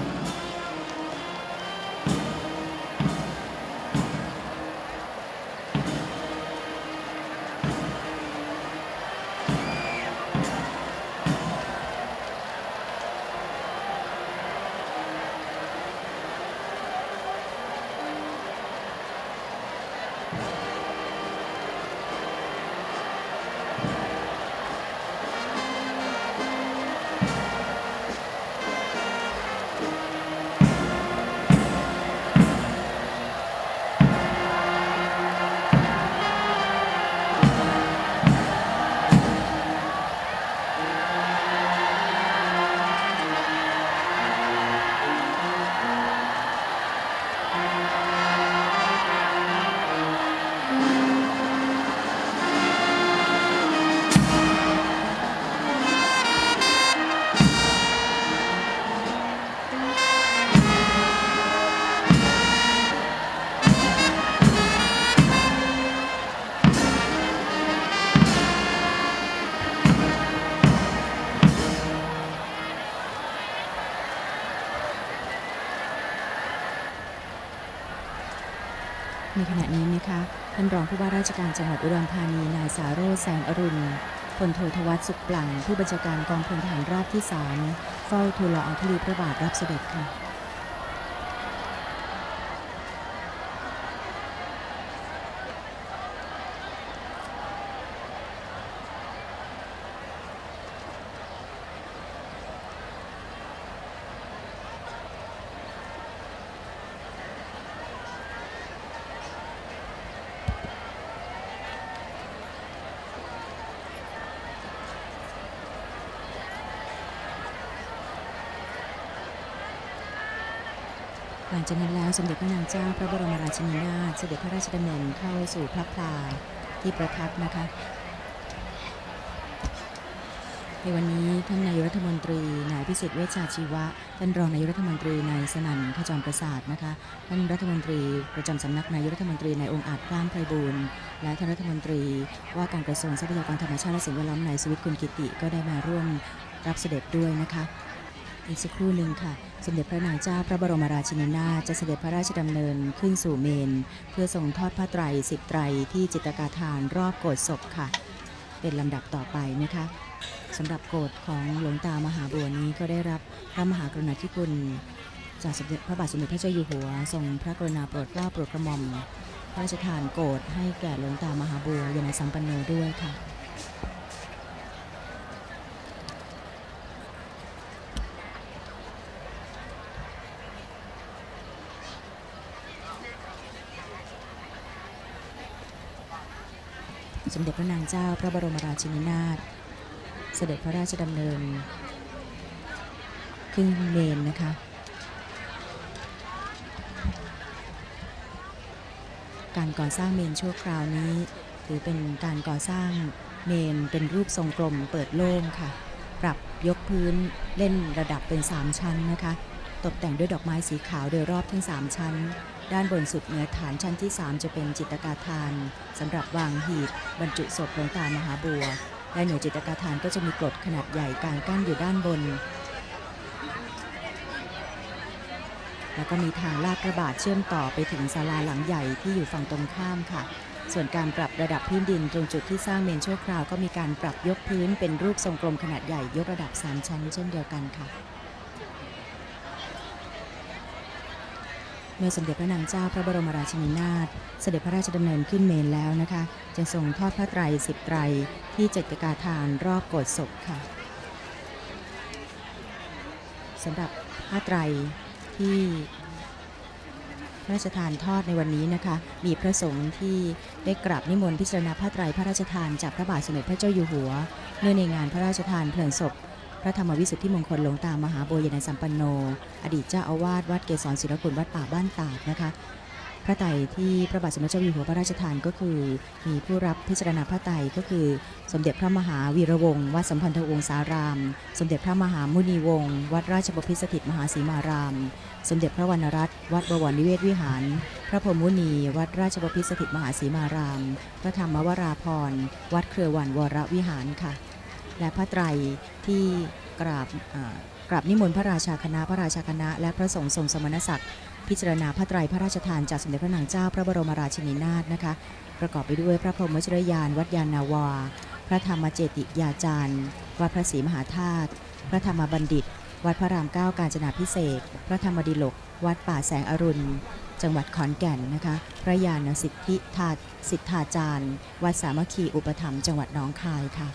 ใชการจังหวัดอุดรธานีนายสาโรจน์แสงอรุณพลโททวัฒสุขปลัง ผู้บัญชาการกองพลทหารราบที่ 3 เฝ้าทูลละอองธุลีพระบาทรับเสด็จค่ะ หลังจากนั้นแล้วสมเด็จพระนางเจ้าพระบรมราชินีนาถเสด็จพระราชดำเนินเข้าสู่พระพลาที่ประทับนะคะในวันนี้ท่านนายรัฐมนตรีนายพิสิทธิ์เวชชาชีวะ ท่านรองนายรัฐมนตรีนายสนั่นขจรประสาทนะคะท่านรัฐมนตรีประจำสำนักนายรัฐมนตรีนายองค์อาจกล้ามไพบูลย์และท่านรัฐมนตรีว่าการกระทรวงทรัพยากรธรรมชาติและสิ่งแวดล้อมนายสวิตกุลกิติก็ได้มาร่วมรับเสด็จด้วยนะคะ อีกสักครู่หนึ่งค่ะ สมเด็จพระนางเจ้าพระบรมราชินีนาถจะเสด็จพระราชดำเนินขึ้นสู่เมน เพื่อทรงทอดผ้าไตรสิบไตรที่จิตกาทานรอบโกศศพค่ะ เป็นลำดับต่อไปนะคะสำหรับโกศของหลวงตามหาบัวนี้ก็ได้รับพระมหากรุณาธิคุณจากสมเด็จพระบาทสมเด็จพระเจ้าอยู่หัวทรงพระกรุณาโปรดเกล้าโปรดกระหม่อมพระราชทานโกศให้แก่หลวงตามหาบัวยานสัมปันโนด้วยค่ะ สมเด็จพระนางเจ้าพระบรมราชินีนาถเสด็จพระราชดำเนิน ขึ้นเมนนะคะ การก่อสร้างเมนชั่วคราวนี้ถือเป็นการก่อสร้างเมนเป็นรูปทรงกลมเปิดโล่งค่ะ ปรับยกพื้นเล่นระดับเป็น 3 ชั้นนะคะ ตกแต่งด้วยดอกไม้สีขาวโดยรอบทั้ง 3 ชั้น ด้านบนสุดเหนือฐานชั้นที่ 3 จะเป็นจิตกาทานสำหรับวางหีบบรรจุศพหลวงตามหาบัว และเหนือจิตกาทานก็จะมีกรดขนาดใหญ่กางกั้นอยู่ด้านบน แล้วก็มีทางลาดกระบาดเชื่อมต่อไปถึงศาลาหลังใหญ่ที่อยู่ฝั่งตรงข้ามค่ะ ส่วนการปรับระดับพื้นดินตรงจุดที่สร้างเมนชั่วคราวก็มีการปรับยกพื้นเป็นรูปทรงกลมขนาดใหญ่ยกระดับ 3 ชั้น เช่นเดียวกันค่ะ เมื่อสมเด็จพระนางเจ้าพระบรมราชินีนาถเสด็จพระราชดำเนินขึ้นเมนแล้วนะคะจึงทรงทอดพระไตรสิบไตรที่เจตกาทานรอบโกศศพค่ะสำหรับผ้าไตรที่พระราชทานทอดในวันนี้นะคะ มีพระสงฆ์ที่ได้กราบนิมนต์พิจารณาผ้าไตรพระราชทานจากพระบาทสมเด็จพระเจ้าอยู่หัว เนื่องในงานพระราชทานเพลิงศพ พระธรรมวิสุทธิมงคลหลวงตามหาบัวยนสัมปันโน อดีตเจ้าอาวาสวัดเกศรศิลคุณวัดป่าบ้านตาดนะคะ พระไตรที่พระบาทสมเด็จเจ้าอยู่หัวพระราชทานก็คือ มีผู้รับพิจารณาพระไตรก็คือ สมเด็จพระมหาวีระวงศ์วัดสัมพันธวงศาราม สมเด็จพระมหามุนีวงศ์วัดราชบพิสถิตมหาศรีมาราม สมเด็จพระวรรณรัตน์วัดบวรนิเวศวิหาร พระพรหมมุนี วัดราชบพิสถิตมหาศรีมาราม พระธรรมวราพรวัดเครือวันวรวิหารค่ะ และพระไตรที่กราบกราบนิมนต์พระราชาคณะพระราชาคณะ และพระสงฆ์ทรงสมณศักดิ์พิจารณาพระไตรพระราชทานจากสมเด็จพระนางเจ้าพระบรมราชินีนาถนะคะ ประกอบไปด้วยพระพรหมวชิรยานวัดยานนาวา พระธรรมเจติยาจารย์วัดพระศรีมหาธาตุพระธรรมบัณฑิต วัดพระรามเก้ากาญจนาพิเศษพระธรรมดิลก วัดป่าแสงอรุณ จังหวัดขอนแก่นนะคะพระยานสิทธิธาสิทธาจารย์ วัดสามัคคีอุปถัมภ์จังหวัดหนองคายค่ะ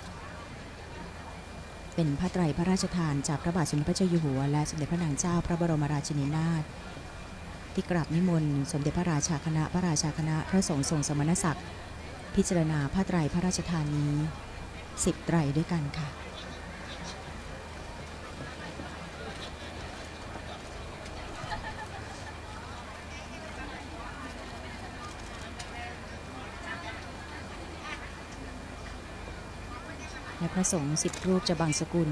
เป็นพระไตรพระราชทานจากพระบาทสมเด็จพระเจ้าอยู่หัว และสมเด็จพระนางเจ้าพระบรมราชินีนาถที่กราบนิมนต์สมเด็จพระราชาคณะพระราชาคณะพระสงฆ์ทรงสมณศักดิ์ พิจารณาพระไตรพระราชทานนี้สิบไตรด้วยกันค่ะ ระสงฆ์สิบรูปจะบังสกุล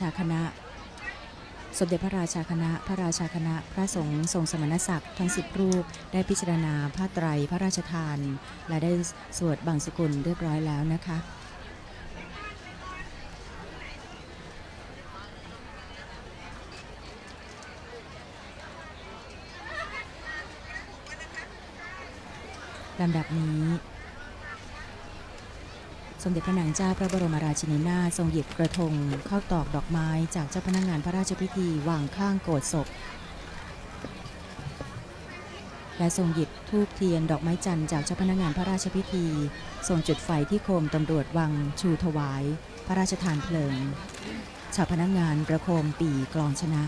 ชาคณะ สมเด็จพระราชาคณะ พระราชาคณะ พระสงฆ์ทรงสมณศักดิ์ทั้งสิบรูป ได้พิจารณาผ้าไตรพระราชทาน และได้สวดบังสกุลเรียบร้อยแล้วนะคะลำดับนี้ สมเด็จพระนางเจ้าพระบรมราชินีนาถทรงหยิบกระทงเข้าตอกดอกไม้จากเจ้าพนักงานพระราชพิธีวางข้างโกรธศพ และทรงหยิบธูปเทียนดอกไม้จันทร์จากเจ้าพนักงานพระราชพิธี ทรงจุดไฟที่โคมตำรวจวังชูถวาย พระราชทานเพลิง ชาวพนักงานประโคมปีกลองชนะ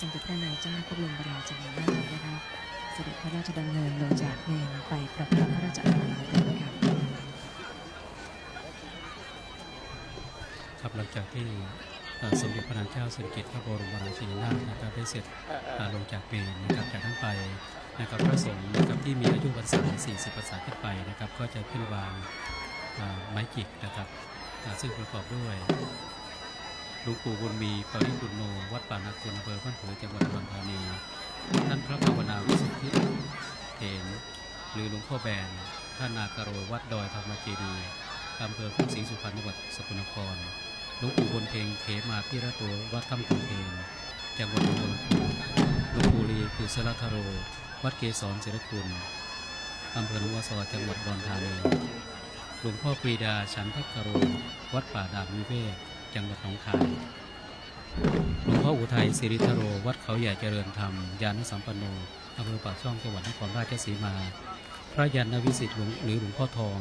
สมเด็จพระนางเจ้าพระบรมราชินีนาถนะคะเสด็จพระราชดำเนินลงจากเมรุไปประทับพระราชอาณาจักรค่ะครับหลังจากที่สมเด็จพระนางเจ้าสิริกิติ์พระบรมราชินีนาถนะครับได้เสร็จลงจากเมรุนะครับจากนั้นไปนะครับพระสงฆ์นะครับที่มีอายุพรรษา 40พรรษาขึ้นไปนะครับ ก็จะขึ้นวางไม้จิกนะครับซึ่งประกอบด้วย หลวงปู่บุญมีปริปุณโนวัดป่านาคุณอำเภอพันผือจังหวัดอุดรธานี ท่านพระภาวนาวิสุทธิเถนหรือหลวงพ่อแบน ท่านนาคาโรวัดดอยธรรมเจดีอำเภอพุทธศรีสุพรรณจังหวัดสกลนคร หลวงปู่บนเพงเขมาพิระโตวัดถ้ำขุนเพงจังหวัดนองบัวลำพูหลวงปู่ลีกุศลธโร วัดเกศรศิรคุณอำเภอหนองวัวซอจังหวัดอุดรธานี หลวงพ่อปรีดาฉันทกโร วัดป่าดาบนิเวศ จังหวัดหนองคาย หลวงพ่ออุทัยสิริธโร วัดเขาใหญ่เจริญธรรม ยานสัมปันโนอำเภอปากช่องจังหวัดนครราชสีมา พระยานวิสิทธิ์หลวงหรือหลวงพ่อทอง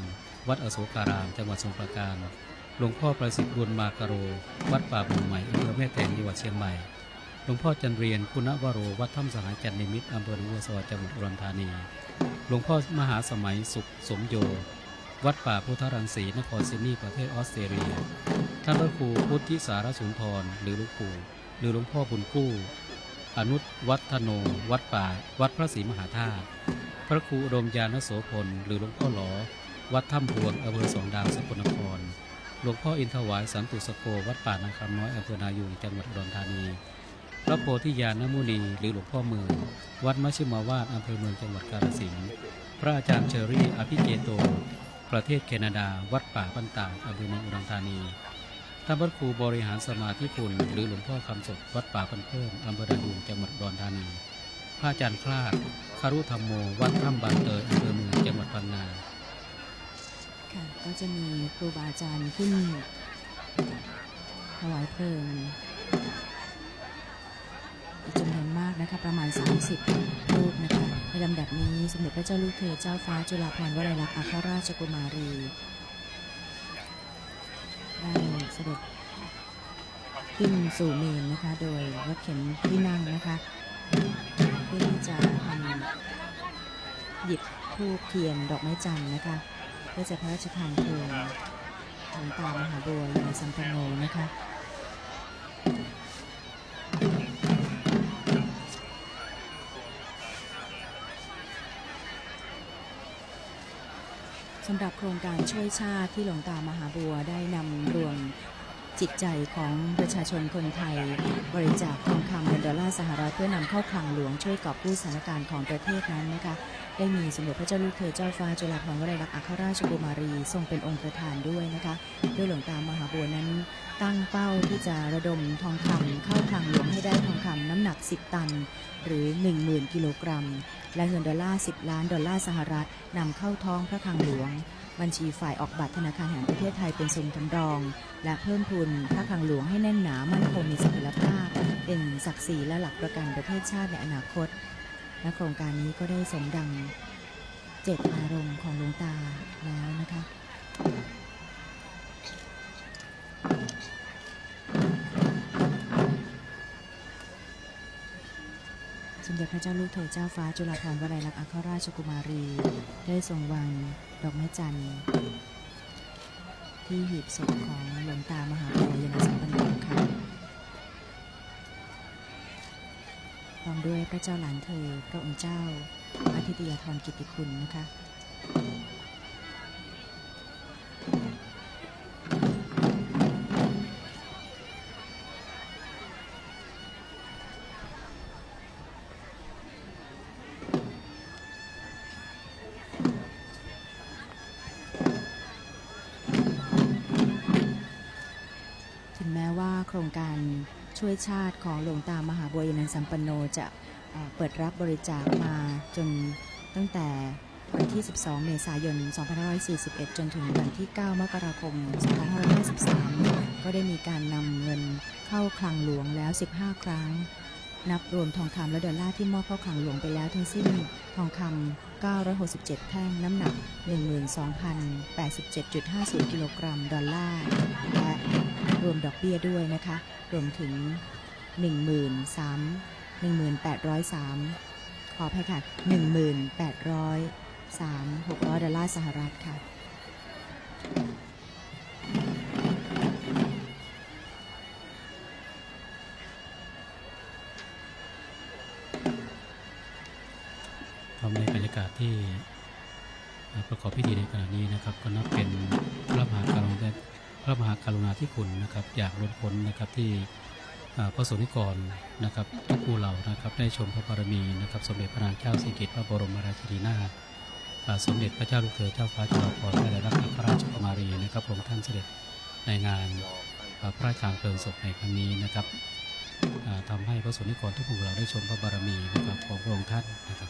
วัดอโศการาม จังหวัดสมุพรปราการ หลวงพ่อประสิทธิ์บุญมากรโร วัดป่าบุญใหม่อำเภอแม่แตงจังหวัดเชียงใหม่ หลวงพ่อจันเรียนคุณวโร วัดถ้ำสหายจันนิมิตรอำเภอหนองบัวซอจังหวัดอุดรธานี หลวงพ่อมหาสมัยสุขสมโย วัดป่าพุทธรังสีนครซิดนีย์ประเทศออสเตรเลีย ท่านพระครูพุทธิสารสุนทร หรือหลวงปู่หรือหลวงพ่อบุญกู้ อนุวัฒโน วัดป่า วัดพระศรีมหาธาตุ พระครูอดมยานโสพล หรือหลวงพ่อหลอ วัดถ้ำพวงอำเภอสองดาวสกลนคร หลวงพ่ออินทวายสันตุสโก วัดป่านาคำน้อยอำเภอนายูงจังหวัดอุดรธานี พระโพธิญาณมุนี หรือหลวงพ่อเมือง วัดมชฌิมาวาดอำเภอเมืองจังหวัดกาฬสินธุ์ พระอาจารย์เชอรี่ อภิเจโต ประเทศแคนาดา วัดป่าบ้านตาดอำเภอเมืองอุดรธานีท่านพระครูบริหารสมาธิคุณ หรือหลวงพ่อคำสดวัดป่าพันเพิ่มอำเภอดายูงจังหวัดอุดรธานี พระอาจารย์คลาดคารุธรรมโม วัดถ้ำบางเตยอำเภอเมืองจังหวัดพังงาค่ะก็จะมีครูบาอาจารย์ขึ้นถวายเพลิงจำนวนมากนะคะประมาณ 30 รูปนะคะในลำดับนี้สมเด็จพระเจ้าลูกเธอเจ้าฟ้าจุฬาภรณ์วลัยลักษณ์อัครราชกุมารีได้เสด็จขึ้นสู่เมนนะคะ โดยรถเข็นที่นั่งนะคะเพื่อที่จะทำหยิบธูปเทียนดอกไม้จันทร์นะคะเพื่อจะพระราชทานเพลิงหลวงตามหาบัวยานสัมปันโนนะคะ สำหรับโครงการช่วยชาติที่หลวงตามหาบัวได้นำรวมจิตใจของประชาชนคนไทย บริจาคทองคำเงินดอลลาร์สหรัฐเพื่อนำเข้าคลังหลวงช่วยกอบกู้สถานการณ์ของประเทศนั้นนะคะ ได้มีสมเด็จพระเจ้าลูกเธอเจ้าฟ้าจุฬาภรณ์วลัยลักษณ์อัครราชกุมารีทรงเป็นองค์ประธานด้วยนะคะโดยหลวงตามหาบัวนั้น ตั้งเป้าที่จะระดมทองคำเข้าคลังหลวงให้ได้ทองคำน้ำหนัก 10 ตัน หรือ 10,000 กิโลกรัม และเงินดอลลาร์ 10 ล้านดอลลาร์สหรัฐนำเข้าท้องพระคลังหลวง บัญชีฝ่ายออกบัตรธนาคารแห่งประเทศไทยเป็นทรงทำรอง และเพิ่มทุนพระคลังหลวงให้แน่นหนามั่นคงมีเสถียรภาพ เป็นศักดิ์ศรีและหลักประกันประเทศชาติในอนาคต และโครงการนี้ก็ได้สมดังเจตนารมณ์ของหลวงตาแล้วนะคะสมเด็จพระเจ้าลูกเธอเจ้าฟ้าจุฬาภรณ์วลัยลักษณ์อัครราชกุมารี ได้ทรงวางดอกไม้จันทร์ที่หีบศพของหลวงตามหา พร้อมด้วยพระเจ้าหลานเธอพระองค์เจ้าอาทิตยาธรกิตติคุณนะคะ ช่วยชาติของหลวงตามหาบัวยนันสัมปันโนจะเอ่อเปิดรับบริจาคมาจนตั้งแต่วันที่ 12 เมษายน 2541 จนถึงวันที่ 9 มกราคม 2553 ก็ได้มีการนำเงินเข้าคลังหลวงแล้ว 15 ครั้ง นับรวมทองคำและดอลลาร์ที่มอบเข้าคลังหลวงไปแล้วทั้งสิ้นทองคำ 967 แท่งน้ำหนัก 12,087.50 กิโลกรัม ดอลลาร์ และ รวมดอกเบี้ยด้วยนะคะ รวมถึง 13 1803 ขออภัยค่ะ 1803 600 ดอลลาร์สหรัฐค่ะพร้อมในบรรยากาศที่ประกอบพิธีในขณะนี้นะครับ ก็นับเป็นพระมหากรุณา พระมหากรุณาธิคุณนะครับอยากล้นพ้นนะครับที่พระสงฆ์นิกรนะครับทุกผู้เหล่านะครับได้ชมพระบารมีนะครับ สมเด็จพระนางเจ้าสิริกิติ์พระบรมราชินีนาถสมเด็จพระเจ้าลูกเธอเจ้าฟ้าจุฬาภรณ์วลัยลักษณ์อัคราชกุมารีนะครับพระองค์ท่านเสด็จในงานพระราชทานเพลิงศพในครั้งนี้นะครับอ่าทำให้พระสงฆ์นิกรทุกผู้เหล่าได้ชมพระบารมีนะครับของพระองค์ท่านนะครับ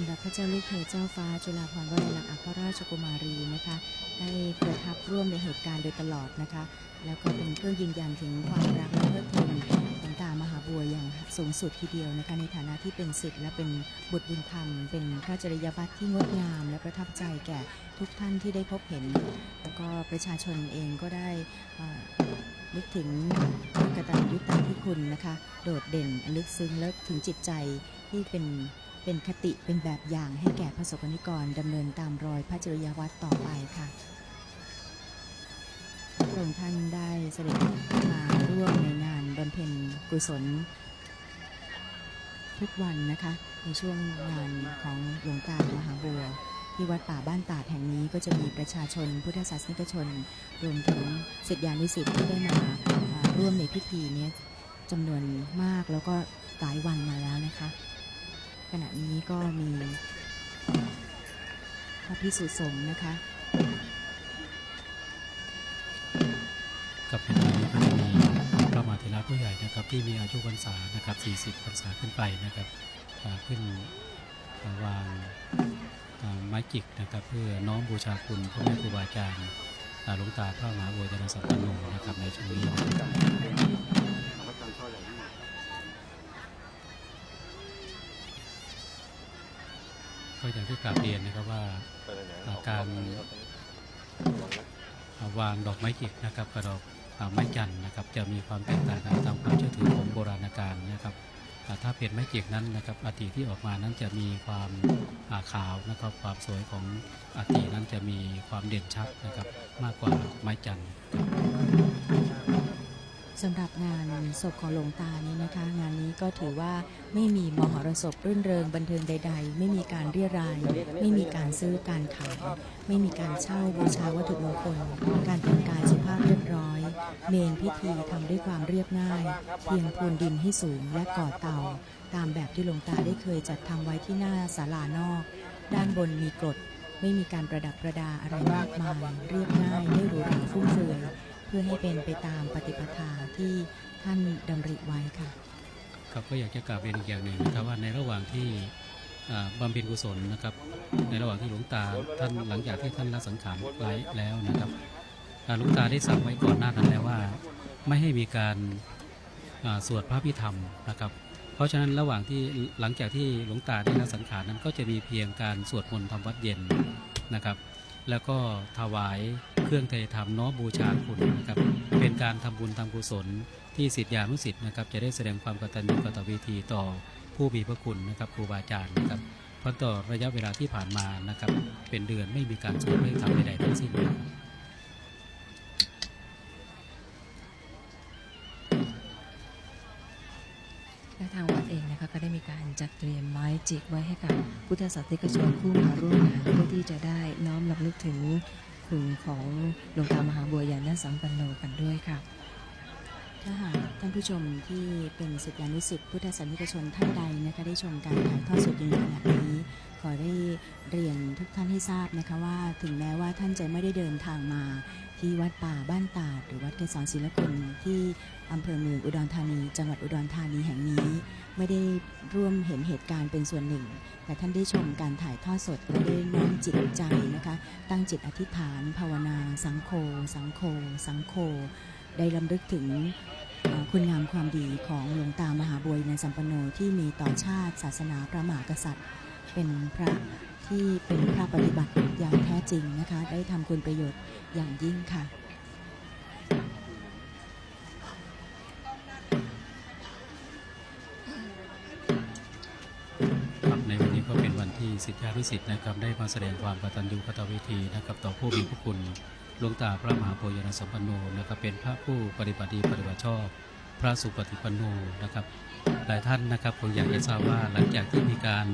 ำหรับพระเจ้าลูกเธอเจ้าฟ้าจุฬาภรณ์วลัยลักษณ์อัครราชกุมารีนะคะได้ประทับร่วมในเหตุการณ์โดยตลอดนะคะ แล้วก็เป็นเครื่องยืนยันถึงความรักและเพลิดเพลินต่ตามหาบัวอย่างสูงสุดทีเดียวนะคะในฐานะที่เป็นศิษย์และเป็นบุตรบุญธรรม เป็นพระจริยวัตรที่งดงาม และประทับใจแก่ทุกท่านที่ได้พบเห็น แล้วก็ประชาชนเองก็ได้นึกถึงพระกตัญญูตาธิคุณนะคะ โดดเด่นลึกซึ้งและถึงจิตใจที่เป็น เป็นคติเป็นแบบอย่างให้แก่พระสงฆ์นิกรดำเนินตามรอยพระจริยวัตรต่อไปค่ะพระองค์ท่านได้เสด็จมาร่วมในงานบำเพ็ญกุศล ทุกวันนะคะ ในช่วงงานของหลวงตามหาบัวที่วัดป่าบ้านตาดแห่งนี้ก็จะมีประชาชนพุทธศาสนิกชน รวมถึงศิษยานุศิษย์ที่ได้มาาร่วมในพิธีนี้จำนวนมากแล้วก็หลายวันมาแล้วนะคะ ขณะนี้ก็มีพระพิสุสงฆ์นะคะกับในวันนี้ก็จะมีพระมหาเถระผู้ใหญ่นะครับ ที่มีอายุพรรษานะครับ 40พรรษาขึ้นไปนะครับขึ้นาวางาไม้จิกนะครับ เพื่อน้อมบูชาคุณพระแม่ครูบาอาจารย์อ่าหลวงตาพระมหาบัวยานสัมปันโนนะครับในช่วงนี้ ก็อย่างที่กราบเรียนนะครับว่าการวางดอกไม้จิกนะครับกับดอกไม้จันนะครับ จะมีความแตกต่างกันตามความเชื่อถือของโบราณกาลนะครับถ้าเป็นไม้จิกนั้นนะครับอาติที่ออกมานั้นจะมีความขาวนะครับ ความสวยของอาตินั้นจะมีความเด่นชัดนะครับ มากกว่าไม้จันทร์ สำหรับงานศพของหลวงตานี้นะคะ งานนี้ก็ถือว่าไม่มีมหรสพรื่นเริงบันเทิงใด ๆ ไม่มีการเรียราย ไม่มีการซื้อการขาย ไม่มีการเช่าบูชาวัตถุมงคล การแต่งกายสุภาพเรียบร้อย เมนพิธีทำด้วยความเรียบง่าย เพียงพรวนดินให้สูงและก่อเตา ตามแบบที่หลวงตาได้เคยจัดทำไว้ที่หน้าศาลานอก ด้านบนมีกรดไม่มีการประดับประดาอะไรมากมาย เรียบง่ายไม่หรูหราฟุ่มเฟือย เพื่อให้เป็นไปตามปฏิปทาที่ท่านดำริไว้ค่ะ ครับก็อยากจะกล่าวเรียนอีกอย่างหนึ่งนะครับว่าในระหว่างที่อ่าบำเพ็ญกุศลนะครับ ในระหว่างที่หลวงตาท่านหลังจากที่ท่านละสังขารไว้แล้วนะครับหลวงตาได้สั่งไว้ก่อนหน้านั้นแล้วว่า ไม่ให้มีการสวดพระพิธรรมนะครับ เพราะฉะนั้นระหว่างที่หลังจากที่หลวงตาได้ละสังขารนั้นก็จะมีเพียงการสวดมนต์ทำวัดเย็นนะครับ แล้วก็ถวายเครื่องเทธรรมน้อมบูชาคุณนะครับ เป็นการทำบุญทำกุศลที่สิทธิานุสิทธิ์นะครับ จะได้แสดงความกตัญญูกตเวทีต่อผู้มีพระคุณนะครับครูบาอาจารย์นะครับเพราะต่อระยะเวลาที่ผ่านมานะครับ เป็นเดือนไม่มีการสวดไม่ทำใดๆทั้งสิ้นนะครับ จัดเตรียมไม้จิกไว้ให้กับพุทธศาสนิกชนผู้มาร่วมงานเพื่อที่จะได้น้อมรำลึกถึงคุณของหลวงตามหาบัวยานสัมปันโนกันด้วยค่ะถ้าหากท่านผู้ชมที่เป็นศิษยานุศิษย์พุทธศาสนิกชนท่านใดนะคะได้ชมการถ่ายทอดสดยู่ในขณะนี้ ขอได้เรียนทุกท่านให้ทราบนะคะว่าถึงแม้ว่าท่านจะไม่ได้เดินทางมาที่วัดป่าบ้านตาดหรือวัดเกษรศิลคุณที่อำเภอเมืองอุดรธานี จังหวัดอุดรธานีแห่งนี้ ไม่ได้ร่วมเห็นเหตุการณ์เป็นส่วนหนึ่ง แต่ท่านได้ชมการถ่ายทอดสดและได้น้อมจิตใจนะคะ ตั้งจิตอธิษฐาน ภาวนา สังโฆสังโฆสังโฆได้ลำลึกถึงคุณงามความดีของหลวงตามหาบัวยในสัมปโนที่มีต่อชาติศาสนาพระมหากษัตริย์ เป็นพระที่เป็นพระปฏิบัติอย่างแท้จริงนะคะ ได้ทำคุณประโยชน์อย่างยิ่งค่ะ ครับในวันนี้ก็เป็นวันที่สิทธิานุสิทธิ์นะครับ ได้มาแสดงความกตัญญูกตเวทีนะครับ ต่อผู้มีพระคุณหลวงตาพระมหาโพยนสัมปันโนนะครับเป็นพระผู้ปฏิบัติดีปฏิบัติชอบ พระสุปฏิปันโนนะครับ หลายท่านนะครับคงอยากจะทราบว่าหลังจากที่มีการ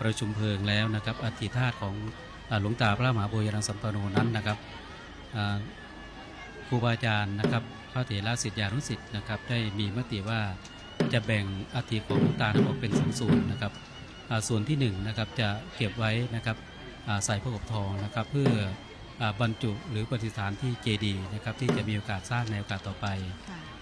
ประชุมเพลิงแล้วนะครับอธิธาตุของอ่าหลวงตาพระมหาโพยานสัมปันโนนั้นนะครับอ่าครูบาอาจารย์นะครับพระเถระศิษยานุศิษย์นะครับได้มีมติว่าจะแบ่งอาธิของหลวงตานั้นออกเป็นสองส่วนนะครับอ่าส่วนที่1นงนะครับจะเก็บไว้นะครับอ่าใส่พระกบทองนะครับเพื่ออาบรรจุหรือปฏิสถานที่เจดีย์นะครับที่จะมีโอกาสสร้างในโอกาสต่อไป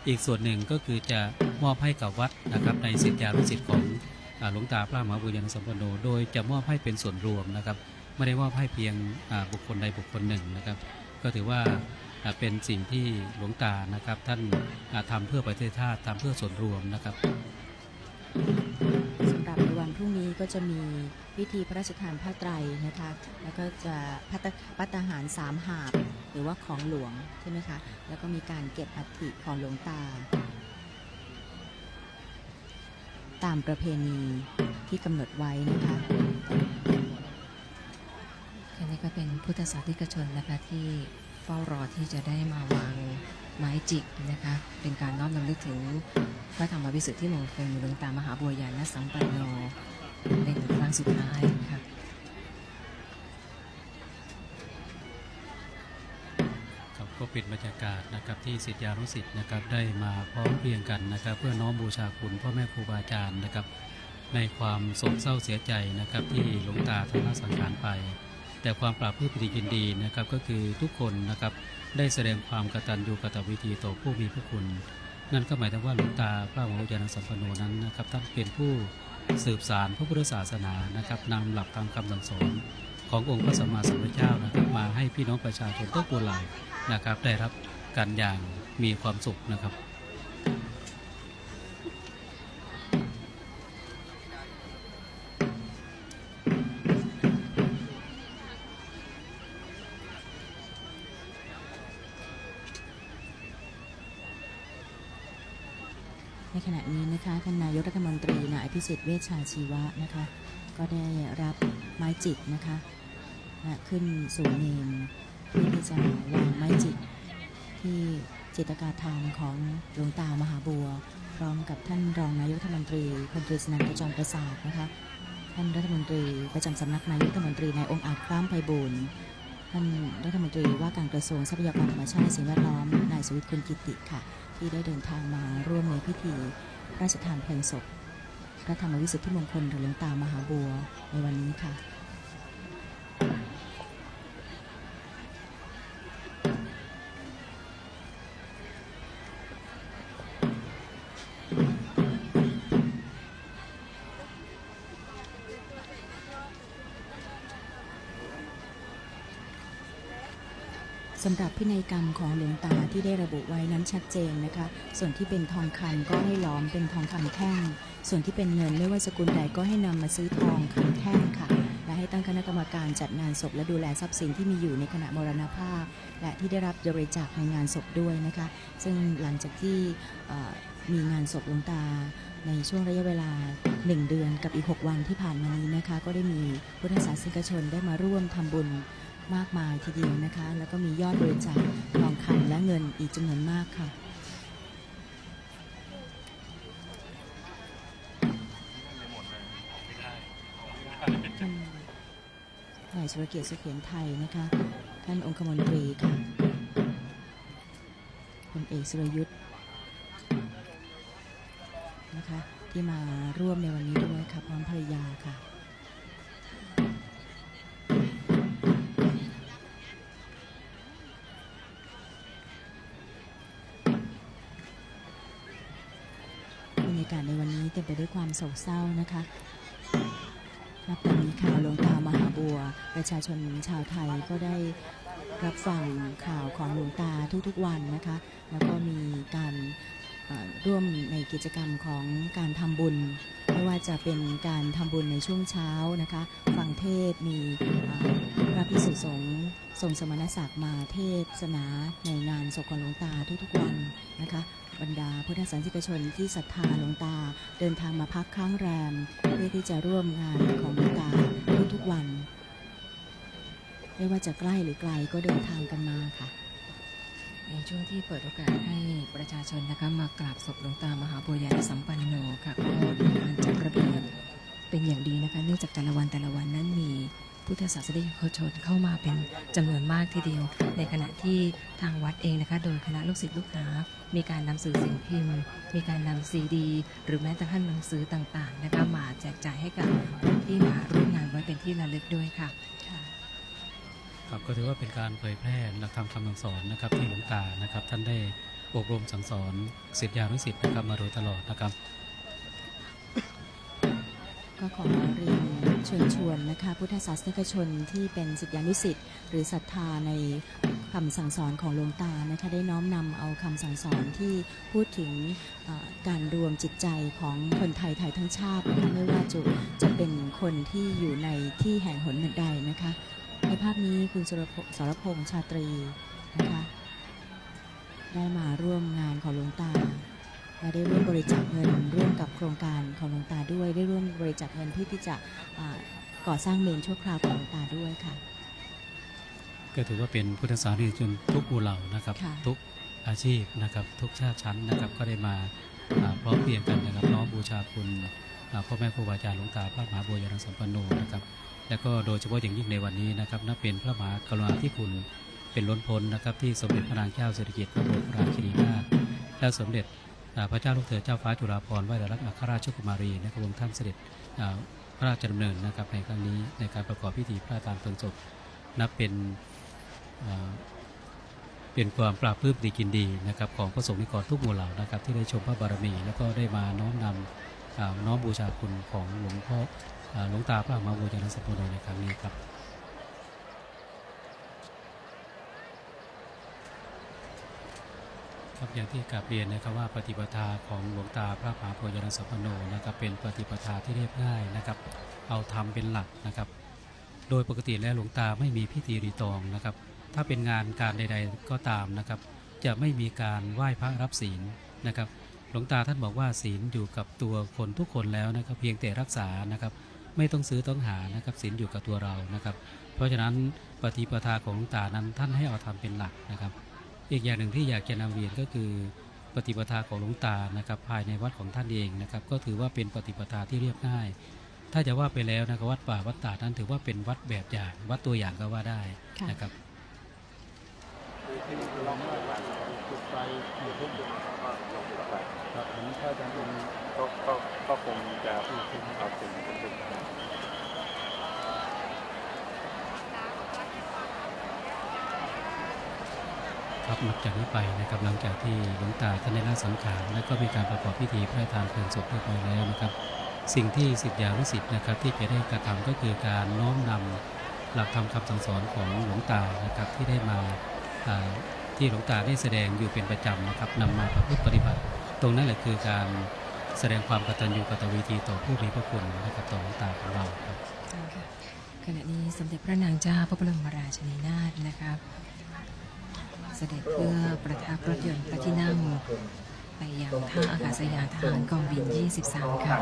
อีกส่วนหนึ่งก็คือจะมอบให้กับวัดนะครับในสิทธิานุสิทธิ์ของอ่า หลวงตาพระมหาบุญญาณสัมปันโนโดยจะมอบให้เป็นส่วนรวมนะครับ ไม่ได้มอบให้เพียงบุคคลใดบุคคลหนึ่งนะครับ ก็ถือว่าเป็นสิ่งที่หลวงตานะครับ ท่านอ่าทำเพื่อประเทศชาติทำเพื่อส่วนรวมนะครับสำหรับในวันพรุ่งนี้ก็จะมีพิธีพระราชทานผ้าไตรนะคะ แล้วก็จะพัตพัตตาหารสามหาบหรือว่าของหลวงใช่ไหมคะ แล้วก็มีการเก็บอัฐิของหลวงตา ตามประเพณีที่กำหนดไว้นะคะอันนี้ก็เป็นพุทธศาสนิกชนนะคะที่เฝ้ารอที่จะได้มาวางไม้จิกนะคะ เป็นการน้อมนำลึกถึงพระธรรมวิสุทธิมงคลหลวงตามหาบัวญาณสัมปันโนเป็นครั้งสุดท้ายค่ะ ก็เป็นบรรยากาศนะครับที่ศิษยานุศิษย์นะครับได้มาพร้อมเพรียงกันนะครับ เพื่อน้อมบูชาคุณพ่อแม่ครูบาอาจารย์นะครับ ในความโศกเศร้าเสียใจนะครับที่หลวงตาท่านละสังขารไป แต่ความปราบปลื้มปิติยินดีนะครับก็คือทุกคนนะครับได้แสดงความกตัญญูกตวิธีต่อผู้มีพระคุณ นั่นก็หมายถึงว่าหลวงตาพระมหาวิทยานสัมปันโนนั้นนะครับท่านเป็นผู้สืบสารพระพุทธศาสนานะครับนำหลักธรรมคำสั่งสอนขององค์พระสัมมาสัมพุทธเจ้านะครับมาให้พี่น้องประชาชนทุกตัวหล่า นะครับ ได้รับการอย่างมีความสุขนะครับในขณะนี้นะคะท่านนายกรัฐมนตรีนายอภิสิทธิ์เวชชาชีวะนะคะ ก็ได้รับไม้จิกนะคะและขึ้นสู่เมรุ เพื่อที่จะวางไม้จิกที่จิตกาธานของหลวงตามหาบัว พร้อมกับท่านรองนายกรัฐมนตรีพลตรีสนั่นขจรประศาสน์นะคะท่านรัฐมนตรีประจำสำนักนายกรัฐมนตรีนายองอาจคล้ามไพบูลย์ท่านรัฐมนตรีว่าการกระทรวงทรัพยากรธรรมชาติสิ่งแวดล้อมนายสุวิทย์คุณกิติค่ะ ที่ได้เดินทางมาร่วมในพิธีพระราชทานเพลิงศพพระธรรมวิสุทธิมงคลหรือหลวงตามหาบัวในวันนี้ค่ะ สำหรับพินัยกรรมของหลวงตาที่ได้ระบุไว้นั้นชัดเจนนะคะ ส่วนที่เป็นทองคำก็ให้ล้อมเป็นทองคำแท่ง ส่วนที่เป็นเงินไม่ว่าสกุลใดก็ให้นำมาซื้อทองคำแท่งค่ะ ให้ตั้งคณะกรรมการจัดงานศพและดูแลทรัพย์สินที่มีอยู่ในขณะมรณภาพ และที่ได้รับบริจาคในงานศพด้วยนะคะ ซึ่งหลังจากที่มีงานศพหลวงตาในช่วงระยะเวลา 1 เดือนกับอีก 6 วันที่ผ่านมานี้นะคะ ก็ได้มีพุทธศาสนิกชนได้มาร่วมทำบุญมากมายทีเดียวนะคะ แล้วก็มียอดบริจาคทองคำและเงินอีกจำนวนมากค่ะ สุรเกียรติสุเขียนไทยนะคะท่านองคมนตรีค่ะพลเอกสุรยุทธ์นะคะที่มาร่วมในวันนี้ด้วยค่ะพร้อมภรรยาค่ะบรรยากาศในวันนี้เต็มไปด้วยความโศกเศร้านะคะนับแต่นี้ข่าวลวงตา ประชาชนชาวไทยก็ได้รับฟังข่าวของหลวงตาทุกๆวันนะคะ แล้วก็มีการร่วมในกิจกรรมของการทำบุญ ไม่ว่าจะเป็นการทำบุญในช่วงเช้านะคะ ฟังเทศมีพระพิสุสงฆ์ทรงสมณศักดิ์มาเทศนาในงานศพของหลวงตาทุกๆวันนะคะบรรดาพุทธศาสนิกชนที่ศรัทธาหลวงตาเดินทางมาพักค้างแรม เพื่อที่จะร่วมงานของหลวงตาทุกๆวัน ไม่ว่าจะใกล้หรือไกลก็เดินทางกันมาค่ะ ในช่วงที่เปิดโอกาสให้ประชาชนนะคะมากราบศพหลวงตามหาบัวญาสัมปันโนค่ะก็มีการจัดระเบียบเป็นอย่างดีนะคะเนื่องจากแต่ละวันแต่ละวันนั้นมีพุทธศาสนิกชนเข้ามาเป็นจำนวนมากทีเดียว ในขณะที่ทางวัดเองนะคะ โดยคณะลูกศิษย์ลูกหา มีการนำสื่อสิ่งพิมพ์ มีการนำซีดี หรือแม้แต่ท่านหนังสือต่างๆนะคะมาแจกจ่ายให้กับผู้ที่มาร่วมงานไว้เป็นที่ระลึกด้วยค่ะ ครับก็ถือว่าเป็นการเผยแพร่หลักธรรมคำสั่งสอนนะครับที่หลวงตานะครับ ท่านได้อบรมสั่งสอนศิษยานุศิษย์นะครับมาโดยตลอดนะครับ ก็ขอเรียนเชิญชวนนะคะพุทธศาสนิกชนที่เป็นศิษยานุศิษย์หรือศรัทธาในคำสั่งสอนของหลวงตานะคะได้น้อมนำเอาคำสั่งสอนที่พูดถึงการรวมจิตใจของคนไทยไทยทั้งชาตินะคะไม่ว่าจะจะเป็นคนที่อยู่ในที่แห่งหนหนึ่งใดนะคะ ในภาพนี้คุณสรพสรพงษ์ชาตรีนะคะได้มาร่วมงานของหลวงตาและได้ร่วมบริจาคเงินร่วมกับโครงการของหลวงตาด้วย ได้ร่วมบริจาคเงินเพื่อที่จะอ่าก่อสร้างเมนชั่วคราวของหลวงตาด้วยค่ะ ก็ถือว่าเป็นพุทธศาสนิกชนทุกหมู่เหล่านะครับค่ะทุกอาชีพนะครับ ทุกชาติชั้นนะครับก็ได้มาอ่าพร้อมเพรียงกันนะครับน้อมบูชาคุณอ่าพ่อแม่ครูบาอาจารย์หลวงตาพระมหาบัวยานสัมปันโนนะครับ และก็โดยเฉพาะอย่างยิ่งในวันนี้นะครับนับเป็นพระมหากรุณาธิคุณเป็นล้นพ้นนะครับ ที่สมเด็จพระนางเจ้าสิริกิติ์พระบรมราชินีนาถและสมเด็จพระเจ้าลูกเธอเจ้าฟ้าจุฬาภรณ์วลัยลักษณ์อัครราชกุมารีนะครับองค์ท่านเสด็จพระราชดำเนินนะครับในครั้งนี้ในการประกอบพิธีพระราชทานเพลิงศพนับเป็นเป็นความปราบปลื้มดีกินดีนะครับของพระสงฆ์นิกรทุกหมู่เหล่านะครับที่ได้ชมพระบารมี แล้วก็ได้มาน้อมนำน้อมบูชาคุณของหลวงพ่อ หลวงตาพระมหาบัวยานสปนโนในครั้งนี้ครับครับอย่างที่กราบเรียนนะครับว่าปฏิปทาของหลวงตาพระมหาบัวยานสัมปันโนนะครับเป็นปฏิปทาที่เรียบง่ายนะครับ เอาธรรมเป็นหลักนะครับ โดยปกติแล้วหลวงตาไม่มีพิธีรีตองนะครับ ถ้าเป็นงานการใด ๆก็ตามนะครับ จะไม่มีการไหว้พระรับศีลนะครับ หลวงตาท่านบอกว่าศีลอยู่กับตัวคนทุกคนแล้วนะครับ เพียงแต่รักษานะครับ ไม่ต้องซื้อต้องหานะครับศีลอยู่กับตัวเรานะครับ เพราะฉะนั้นปฏิปทาของหลวงตานั้นท่านให้เอาทำเป็นหลักนะครับ อีกอย่างหนึ่งที่อยากจะนำเรียนก็คือปฏิปทาของหลวงตานะครับ ภายในวัดของท่านเองนะครับ ก็ถือว่าเป็นปฏิปทาที่เรียบง่าย ถ้าจะว่าไปแล้วนะครับวัดป่าวัดตานั้นถือว่าเป็นวัดแบบอย่างวัดตัวอย่างก็ว่าได้นะครับจุดไฟอยู่ทุกจุดครับผมถ้าจารย์เป็นก็ก็คงจะเอาสิ่งที่จุด ค รับนับจากนี้ไปนะครับหลังจากที่หลวงตาท่านได้ละสังขารและก็มีการประกอบพิธีพระราชทานเพลิงศพเรียบร้อยแล้วนะครับ สิ่งที่สิทธิานุสิทธิ์นะครับที่จะได้กระทำก็คือการน้อมนำหลักธรรมคำสั่งสอนของหลวงตานะครับที่ได้มาที่หลวงตาได้แสดงอยู่เป็นประจำนะครับนำมาประพฤติปฏิบัติ ตรงนั้นแหละคือการแสดงความกตัญญูกตเวทีต่อผู้มีพระคุณนะครับต่อหลวงตาของเราครับขณะนี้สมเด็จพระนางเจ้าพระบรมราชินีนาถนะครับ เสด็จเพื่อประทับรถยนต์พระที่นั่ง ไปยังท่าอากาศยานทหารกองบิน 23 ค่ะ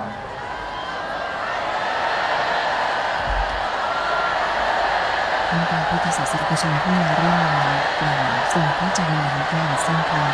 ท่านการพุทธศาสนิกชนที่มาร่วมงานกล่าวทรงพระใจริญก่อนสิ้นความ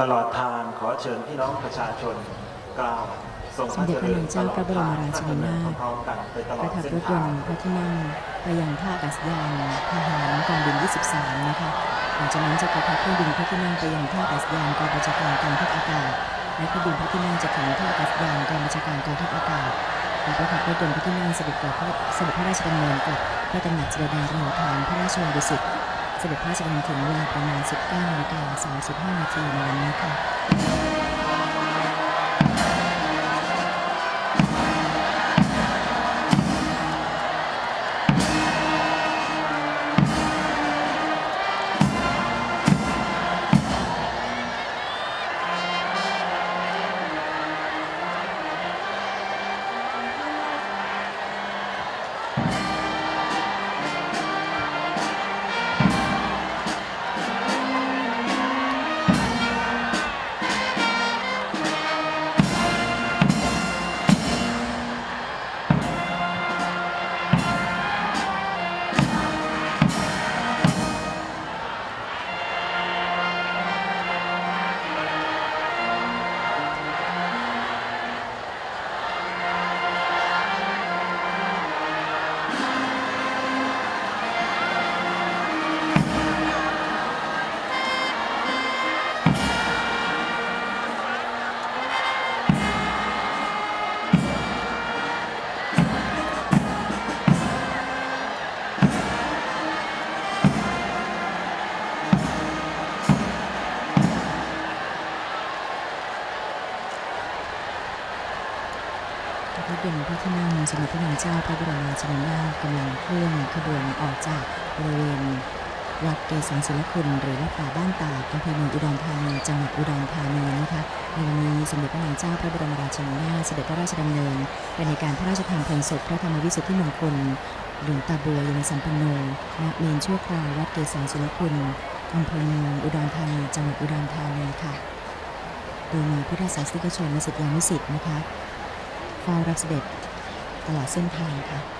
ตลอดทางขอเชิญพี่น้องประชาชนกล่าวทรงพระเจริญตลอดทาพระดำเนินพร้อมๆกันไปตลปอดระทับรถยนต์พระที่นั่งไปยังท่าอากาศยานทหารกองบิน 23 นะคะหลังจากนั้นจะประทับเครื่องบินพระที่นั่งไปยังท่าอากาศยานกองบัญชาการกองทัพอากาศและเครื่องบินพระที่นั่งจะถึงท่าอากาศยานกองบัญชาการกองทัพอากาศและประทับรถยนต์พระที่นั่งเสด็จกลับเสด็จพระราชดำเนินกลับพระตำหนักเสด็จแดงประหฐานพระราชวังดุสิต ด็จพระราชดำเนินถึงเวลาประมาณ 19นาฬิกา35 นาทีในวันนี้ค่ะ พระบรมราชินีนากำลังเคลื่อนขบวนออกจากบริเวณวัดเกษรศิลคุณหรือวัดป่าบ้านตาดอำเภอเมืองอุดรธานีจังหวัดอุดรธานีนะคะในวันนี้สมเด็จพระนางเจ้าพระบรมราชินีนาถเสด็จพระราชดำเนินไปในการพระราชทานเพลิงศพพระธรรมวิสุทธิมงคลหลวงตาบัวยานสัมปันโนณเมนชั่วคราววัดเกษรศิลคุณอำเภอเมืองอุดรธานีจังหวัดอุดรธานีค่ะ โดยมีพุทธศาสนิกชนและศิษยานุศิษย์นะคะเฝ้ารับเสด็จตลอดเส้นทางค่ะ